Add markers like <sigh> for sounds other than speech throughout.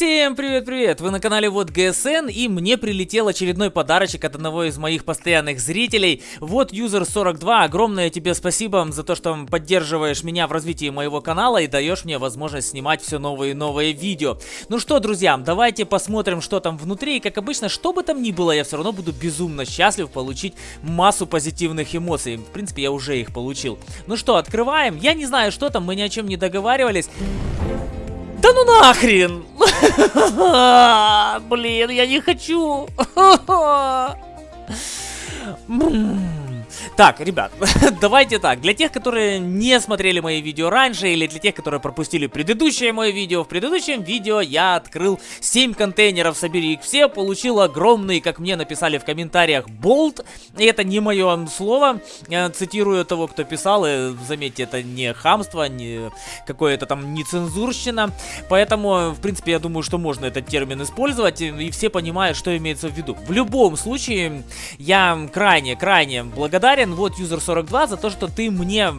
Всем привет-привет! Вы на канале Вот ГСН и мне прилетел очередной подарочек от одного из моих постоянных зрителей. Вот User 42, огромное тебе спасибо за то, что поддерживаешь меня в развитии моего канала и даешь мне возможность снимать все новые и новые видео. Ну что, друзья, давайте посмотрим, что там внутри. И как обычно, что бы там ни было, я все равно буду безумно счастлив получить массу позитивных эмоций. В принципе, я уже их получил. Ну что, открываем. Я не знаю, что там, мы ни о чем не договаривались. Да ну нахрен! Блин, я не хочу! <laughs> Так, ребят, <laughs> давайте так. Для тех, которые не смотрели мои видео раньше, или для тех, которые пропустили предыдущее мое видео, в предыдущем видео я открыл 7 контейнеров, собери их все, получил огромный, как мне написали в комментариях, болт. И это не мое слово, я цитирую того, кто писал, и заметьте, это не хамство, не какое-то там нецензурщина. Поэтому, в принципе, я думаю, что можно этот термин использовать, и все понимают, что имеется в виду. В любом случае, я крайне-крайне благодарен благодарен, вот, User42, за то, что ты мне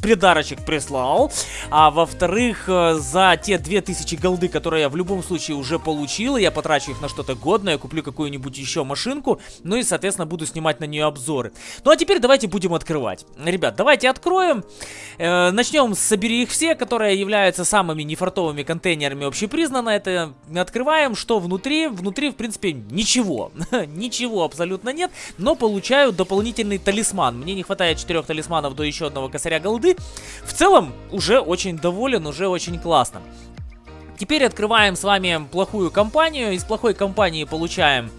придарочек прислал. А во-вторых, э, за те 2000 голды, которые я в любом случае уже получил, я потрачу их на что-то годное, куплю какую-нибудь еще машинку, ну и, соответственно, буду снимать на нее обзоры. Ну а теперь давайте будем открывать. Ребят, давайте откроем. Э, начнем с «Собери их все», которые являются самыми нефартовыми контейнерами общепризнанно. Это открываем, что внутри. Внутри, в принципе, ничего. <laughs> ничего абсолютно нет, но получаю дополнительный талисман. Мне не хватает 4 талисманов до еще одного косаря голды, голды. В целом, уже очень доволен, уже очень классно. Теперь открываем с вами плохую компанию. Из плохой компании получаем...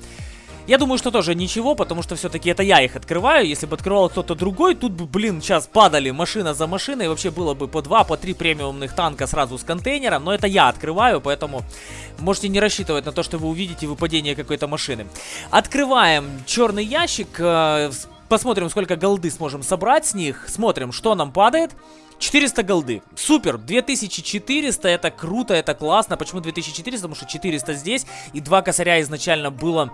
Я думаю, что тоже ничего, потому что все-таки это я их открываю. Если бы открывал кто-то другой, тут бы, блин, сейчас падали машина за машиной. Вообще было бы по два, по три премиумных танка сразу с контейнера. Но это я открываю, поэтому можете не рассчитывать на то, что вы увидите выпадение какой-то машины. Открываем черный ящик. Э, Посмотрим, сколько голды сможем собрать с них. Смотрим, что нам падает. 400 голды. Супер, 2400, это круто, это классно. Почему 2400? Потому что 400 здесь, и два косаря изначально было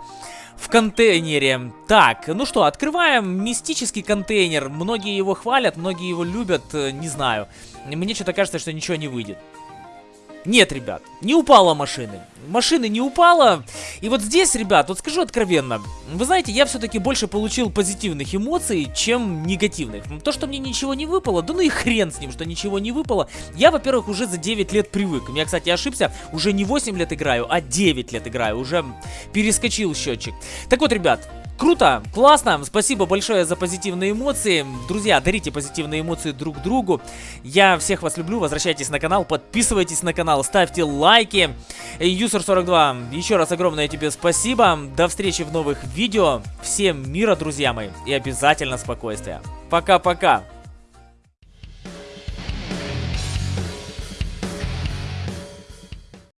в контейнере. Так, ну что, открываем мистический контейнер. Многие его хвалят, многие его любят, э, не знаю. Мне что-то кажется, что ничего не выйдет. Нет, ребят, не упала машины. Машины не упала. И вот здесь, ребят, вот скажу откровенно. Вы знаете, я все-таки больше получил позитивных эмоций, чем негативных. То, что мне ничего не выпало, да ну и хрен с ним, что ничего не выпало. Я, во-первых, уже за 9 лет привык. Я, кстати, ошибся. Уже не 8 лет играю, а 9 лет играю. Уже перескочил счетчик. Так вот, ребят, Круто, классно, спасибо большое за позитивные эмоции. Друзья, дарите позитивные эмоции друг другу. Я всех вас люблю, возвращайтесь на канал, подписывайтесь на канал, ставьте лайки. User42, еще раз огромное тебе спасибо. До встречи в новых видео. Всем мира, друзья мои, и обязательно спокойствия. Пока-пока.